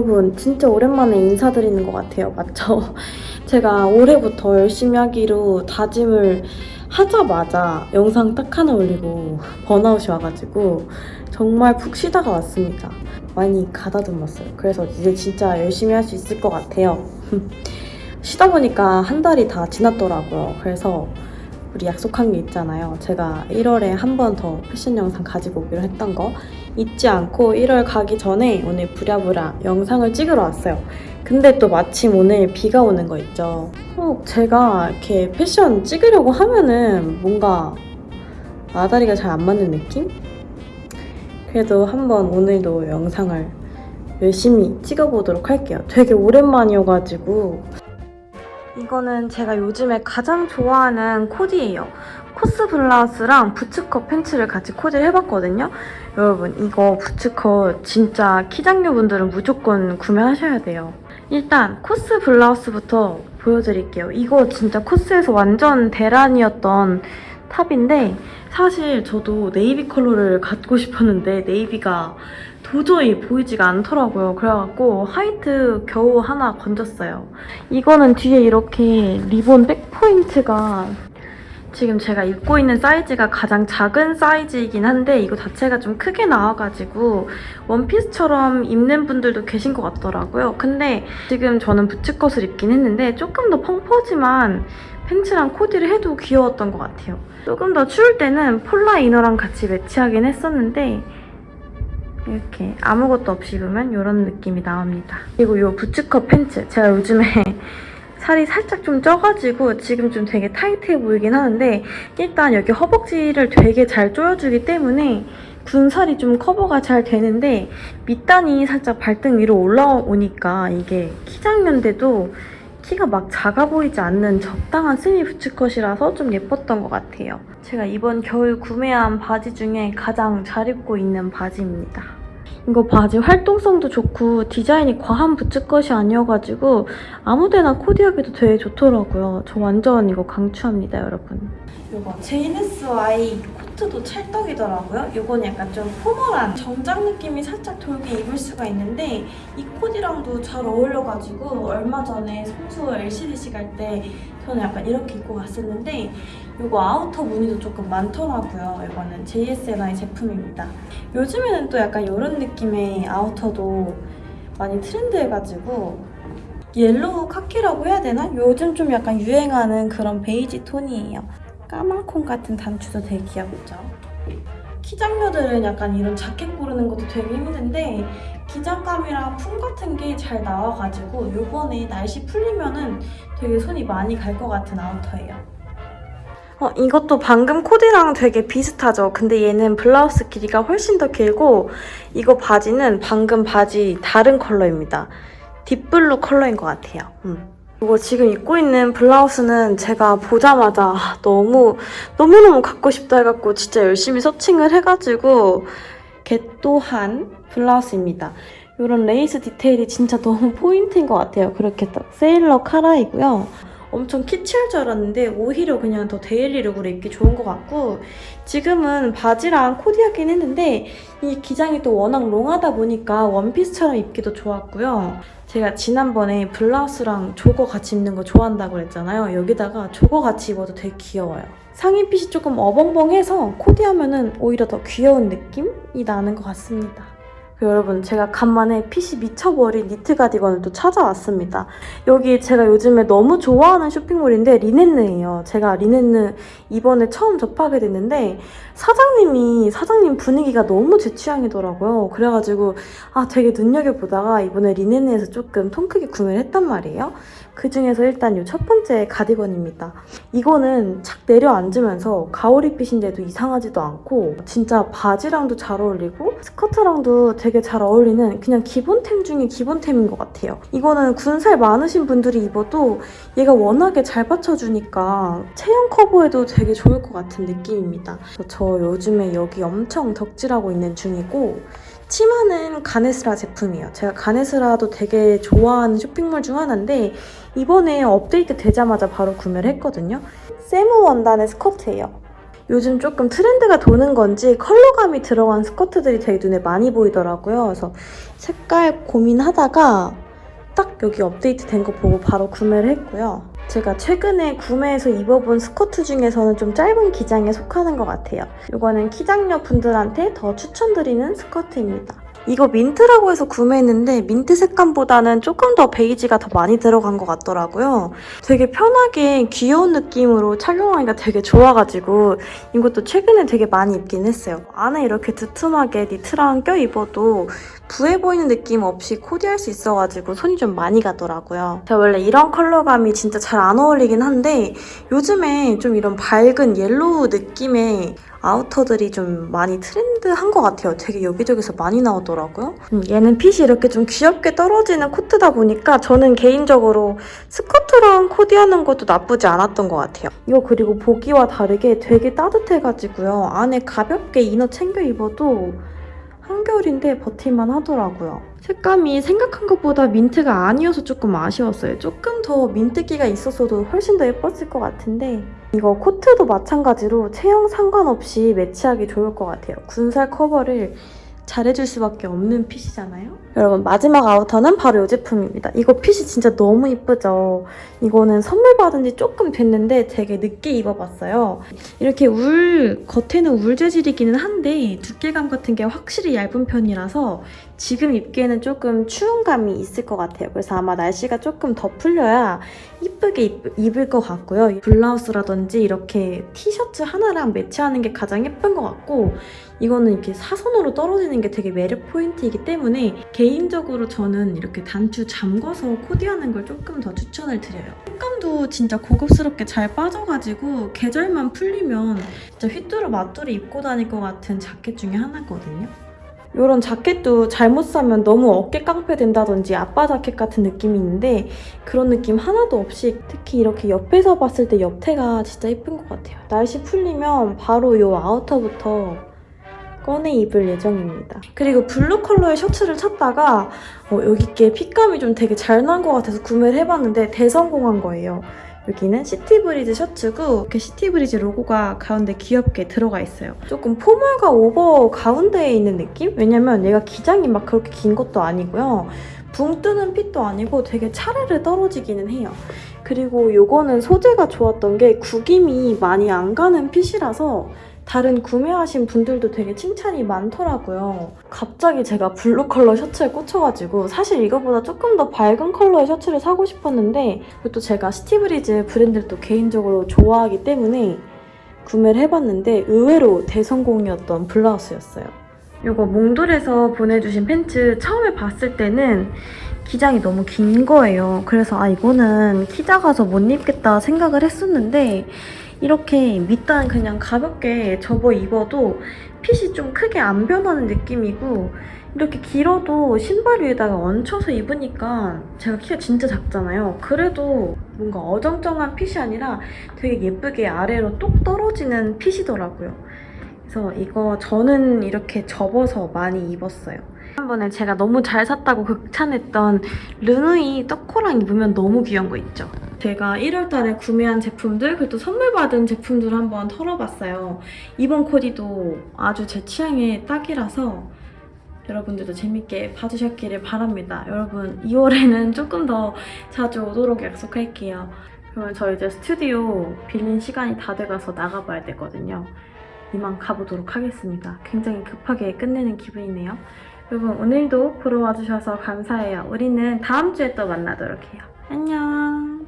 여러분 진짜 오랜만에 인사드리는 것 같아요. 맞죠? 제가 올해부터 열심히 하기로 다짐을 하자마자 영상 딱 하나 올리고 번아웃이 와가지고 정말 푹 쉬다가 왔습니다. 많이 가다듬었어요. 그래서 이제 진짜 열심히 할 수 있을 것 같아요. 쉬다 보니까 한 달이 다 지났더라고요. 그래서 우리 약속한 게 있잖아요. 제가 1월에 한 번 더 패션 영상 가지고 오기로 했던 거 잊지 않고 1월 가기 전에 오늘 부랴부랴 영상을 찍으러 왔어요. 근데 또 마침 오늘 비가 오는 거 있죠. 어, 제가 이렇게 패션 찍으려고 하면은 뭔가 아다리가 잘 안 맞는 느낌? 그래도 한번 오늘도 영상을 열심히 찍어보도록 할게요. 되게 오랜만이어가지고 이거는 제가 요즘에 가장 좋아하는 코디예요. COS 블라우스랑 부츠컷 팬츠를 같이 코디를 해봤거든요. 여러분 이거 부츠컷 진짜 키장녀분들은 무조건 구매하셔야 돼요. 일단 COS 블라우스부터 보여드릴게요. 이거 진짜 COS에서 완전 대란이었던 top인데 사실 저도 네이비 컬러를 갖고 싶었는데 navy가 도저히 보이지가 않더라고요. 그래갖고 white 겨우 하나 건졌어요. 이거는 뒤에 이렇게 리본 back point가 지금 제가 입고 있는 사이즈가 가장 작은 사이즈이긴 한데 이거 자체가 좀 크게 나와가지고 원피스처럼 입는 분들도 계신 것 같더라고요. 근데 지금 저는 bootcut을 입긴 했는데 조금 더 펑퍼짐한 팬츠랑 코디를 해도 귀여웠던 것 같아요. 조금 더 추울 때는 폴라 inner랑 같이 매치하긴 했었는데 이렇게 아무것도 없이 입으면 이런 느낌이 나옵니다. 그리고 이 부츠컷 팬츠 제가 요즘에 살이 살짝 좀 쪄가지고 지금 좀 되게 타이트해 보이긴 하는데 일단 여기 허벅지를 되게 잘 조여주기 때문에 군살이 좀 커버가 잘 되는데 밑단이 살짝 발등 위로 올라오니까 이게 키장년인데도 키가 막 작아 보이지 않는 적당한 스니 부츠컷이라서 좀 예뻤던 것 같아요. 제가 이번 겨울 구매한 바지 중에 가장 잘 입고 있는 바지입니다. 이거 바지 활동성도 좋고 디자인이 과한 부츠컷이 아니어가지고 아무데나 코디하기도 되게 좋더라고요. 저 완전 이거 강추합니다, 여러분. 이거 JNSY 코트도 찰떡이더라고요. 이건 약간 좀 formal한 정장 느낌이 살짝 돌게 입을 수가 있는데 이 코디랑도 잘 어울려가지고 얼마 전에 성수 LCDC 갈 때 저는 약간 이렇게 입고 갔었는데 이거 outer 문의도 조금 많더라고요. 이거는 JSNI 제품입니다. 요즘에는 또 약간 이런 느낌의 아우터도 많이 트렌드해가지고 옐로우 카키라고 해야 되나? 요즘 좀 약간 유행하는 그런 베이지 톤이에요. 까만콩 같은 단추도 되게 귀엽죠? 키장녀들은 약간 이런 자켓 고르는 것도 되게 힘든데 기장감이랑 품 같은 게 잘 나와가지고 요번에 날씨 풀리면은 되게 손이 많이 갈 것 같은 아우터예요. 어, 이것도 방금 코디랑 되게 비슷하죠? 근데 얘는 블라우스 길이가 훨씬 더 길고 이거 바지는 방금 바지 다른 컬러입니다. deep blue 컬러인 것 같아요. 음. 이거 지금 입고 있는 블라우스는 제가 보자마자 아, 너무 너무너무 갖고 싶다 해갖고 진짜 열심히 searching을 해가지고 get도한 블라우스입니다. 이런 레이스 디테일이 진짜 너무 포인트인 것 같아요. 그렇게 딱 세일러 카라이고요. 엄청 키치할 줄 알았는데 오히려 그냥 더 daily look으로 입기 좋은 것 같고 지금은 바지랑 코디하긴 했는데 이 기장이 또 워낙 롱하다 보니까 원피스처럼 입기도 좋았고요. 제가 지난번에 블라우스랑 조거 같이 입는 거 좋아한다고 그랬잖아요. 여기다가 조거 같이 입어도 되게 귀여워요. 상의핏이 조금 어벙벙해서 코디하면 오히려 더 귀여운 느낌이 나는 것 같습니다. 그리고 여러분 제가 간만에 핏이 미쳐버린 니트 가디건을 또 찾아왔습니다. 여기 제가 요즘에 너무 좋아하는 쇼핑몰인데 리넨느예요. 제가 리넨느 이번에 처음 접하게 됐는데 사장님이 사장님 분위기가 너무 제 취향이더라고요. 그래가지고 아 되게 눈여겨보다가 이번에 리넨느에서 조금 통 크게 구매를 했단 말이에요. 그중에서 일단 이 첫 번째 가디건입니다. 이거는 착 내려앉으면서 가오리핏인데도 이상하지도 않고 진짜 바지랑도 잘 어울리고 스커트랑도 되게 잘 어울리는 그냥 기본템 중에 기본템인 것 같아요. 이거는 군살 많으신 분들이 입어도 얘가 워낙에 잘 받쳐주니까 체형 커버에도 되게 좋을 것 같은 느낌입니다. 저 요즘에 여기 엄청 덕질하고 있는 중이고 치마는 가네스라 제품이에요. 제가 가네스라도 되게 좋아하는 쇼핑몰 중 하나인데 이번에 업데이트 되자마자 바로 구매를 했거든요. 세무 원단의 스커트예요. 요즘 조금 트렌드가 도는 건지 컬러감이 들어간 스커트들이 되게 눈에 많이 보이더라고요. 그래서 색깔 고민하다가 딱 여기 업데이트 된 거 보고 바로 구매를 했고요. 제가 최근에 구매해서 입어본 스커트 중에서는 좀 짧은 기장에 속하는 것 같아요. 이거는 키장녀 분들한테 더 추천드리는 스커트입니다. 이거 민트라고 해서 구매했는데 민트 색감보다는 조금 더 베이지가 더 많이 들어간 것 같더라고요. 되게 편하게 귀여운 느낌으로 착용하기가 되게 좋아가지고 이것도 최근에 되게 많이 입긴 했어요. 안에 이렇게 두툼하게 니트랑 껴 입어도 부해 보이는 느낌 없이 코디할 수 있어가지고 손이 좀 많이 가더라고요. 제가 원래 이런 컬러감이 진짜 잘 안 어울리긴 한데 요즘에 좀 이런 밝은 옐로우 느낌의 아우터들이 좀 많이 트렌드한 것 같아요. 되게 여기저기서 많이 나오더라고요. 음, 얘는 핏이 이렇게 좀 귀엽게 떨어지는 코트다 보니까 저는 개인적으로 스커트랑 코디하는 것도 나쁘지 않았던 것 같아요. 이거 그리고 보기와 다르게 되게 따뜻해가지고요. 안에 가볍게 inner 챙겨 입어도 한겨울인데 버틸만 하더라고요. 색감이 생각한 것보다 민트가 아니어서 조금 아쉬웠어요. 조금 더 민트기가 있었어도 훨씬 더 예뻤을 것 같은데 이거 코트도 마찬가지로 체형 상관없이 매치하기 좋을 것 같아요. 군살 커버를 잘해줄 수밖에 없는 핏이잖아요. 여러분 마지막 아우터는 바로 이 제품입니다. 이거 핏이 진짜 너무 이쁘죠? 이거는 선물 받은 지 조금 됐는데 되게 늦게 입어봤어요. 이렇게 울, 겉에는 울 재질이기는 한데 두께감 같은 게 확실히 얇은 편이라서 지금 입기에는 조금 추운 감이 있을 것 같아요. 그래서 아마 날씨가 조금 더 풀려야 이쁘게 입, 입을 것 같고요. 블라우스라든지 이렇게 티셔츠 하나랑 매치하는 게 가장 예쁜 것 같고 이거는 이렇게 사선으로 떨어지는 게 되게 매력 포인트이기 때문에 개인적으로 저는 이렇게 단추 잠궈서 코디하는 걸 조금 더 추천을 드려요. 색감도 진짜 고급스럽게 잘 빠져가지고 계절만 풀리면 진짜 휘뚜루 마뚜루 입고 다닐 것 같은 자켓 중에 하나거든요. 이런 자켓도 잘못 사면 너무 어깨 깡패 된다든지 아빠 자켓 같은 느낌이 있는데 그런 느낌 하나도 없이 특히 이렇게 옆에서 봤을 때 옆태가 진짜 예쁜 것 같아요. 날씨 풀리면 바로 이 outer부터 꺼내 입을 예정입니다. 그리고 블루 컬러의 셔츠를 찾다가 어, 여기께 fit감이 좀 되게 잘 난 것 같아서 구매를 해봤는데 대성공한 거예요. 여기는 시티브리즈 셔츠고 이렇게 시티브리즈 로고가 가운데 귀엽게 들어가 있어요. 조금 formal과 오버 가운데에 있는 느낌? 왜냐면 얘가 기장이 막 그렇게 긴 것도 아니고요. 붕 뜨는 fit도 아니고 되게 차르르 떨어지기는 해요. 그리고 요거는 소재가 좋았던 게 구김이 많이 안 가는 fit이라서 다른 구매하신 분들도 되게 칭찬이 많더라고요. 갑자기 제가 블루 컬러 셔츠에 꽂혀가지고 사실 이거보다 조금 더 밝은 컬러의 셔츠를 사고 싶었는데 그것도 제가 시티브리즈 브랜드를 또 개인적으로 좋아하기 때문에 구매를 해봤는데 의외로 대성공이었던 블라우스였어요. 이거 몽돌에서 보내주신 팬츠 처음에 봤을 때는 기장이 너무 긴 거예요. 그래서 아 이거는 키 작아서 못 입겠다 생각을 했었는데 이렇게 밑단 그냥 가볍게 접어 입어도 핏이 좀 크게 안 변하는 느낌이고 이렇게 길어도 신발 위에다가 얹혀서 입으니까 제가 키가 진짜 작잖아요. 그래도 뭔가 어정쩡한 핏이 아니라 되게 예쁘게 아래로 똑 떨어지는 핏이더라고요. 그래서 이거 저는 이렇게 접어서 많이 입었어요. 지난번에 제가 너무 잘 샀다고 극찬했던 르누이 떡코랑 입으면 너무 귀여운 거 있죠? 제가 1월달에 구매한 제품들 그리고 또 선물 받은 제품들 한번 털어봤어요. 이번 코디도 아주 제 취향에 딱이라서 여러분들도 재밌게 봐주셨기를 바랍니다. 여러분 2월에는 조금 더 자주 오도록 약속할게요. 그러면 저 이제 스튜디오 빌린 시간이 다 돼가서 나가봐야 되거든요. 이만 가보도록 하겠습니다. 굉장히 급하게 끝내는 기분이네요. 여러분 오늘도 보러 와주셔서 감사해요. 우리는 다음 주에 또 만나도록 해요. 안녕.